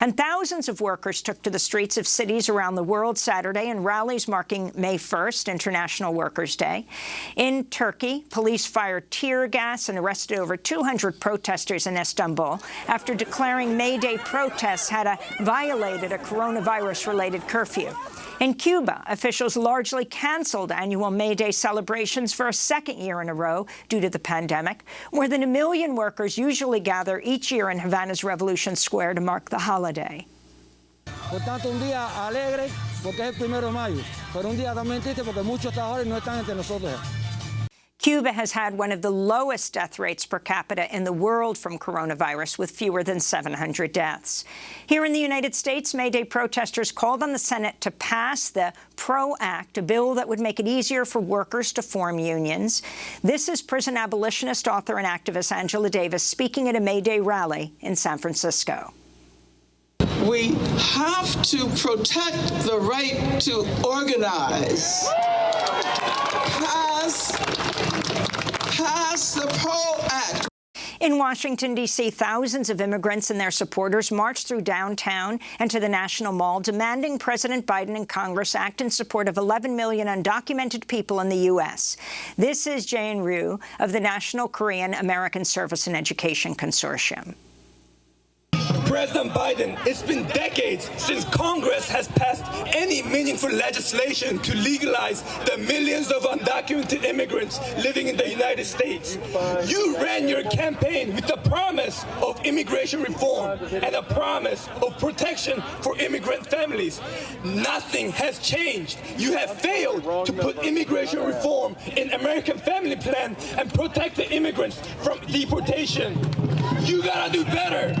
And thousands of workers took to the streets of cities around the world Saturday in rallies marking May 1st, International Workers' Day. In Turkey, police fired tear gas and arrested over 200 protesters in Istanbul after declaring May Day protests had a, violated a coronavirus-related curfew. In Cuba, officials largely canceled annual May Day celebrations for a second year in a row due to the pandemic. More than a million workers usually gather each year in Havana's Revolution Square to mark the holiday. Por tanto, un día alegre porque es el primero de mayo, pero un día también triste porque muchos trabajadores no están entre nosotros. Cuba has had one of the lowest death rates per capita in the world from coronavirus, with fewer than 700 deaths. Here in the United States, May Day protesters called on the Senate to pass the PRO Act, a bill that would make it easier for workers to form unions. This is prison abolitionist, author and activist Angela Davis speaking at a May Day rally in San Francisco. We have to protect the right to organize. Pass pass the PRO Act. In Washington, D.C., thousands of immigrants and their supporters marched through downtown and to the National Mall, demanding President Biden and Congress act in support of 11 million undocumented people in the U.S. This is Jane Ryu of the National Korean American Service and Education Consortium. President Biden, it's been decades since Congress has passed any meaningful legislation to legalize the millions of undocumented immigrants living in the United States. You ran your campaign with the promise of immigration reform and a promise of protection for immigrant families. Nothing has changed. You have failed to put immigration reform in American Family Plan and protect the immigrants from deportation. You gotta do better.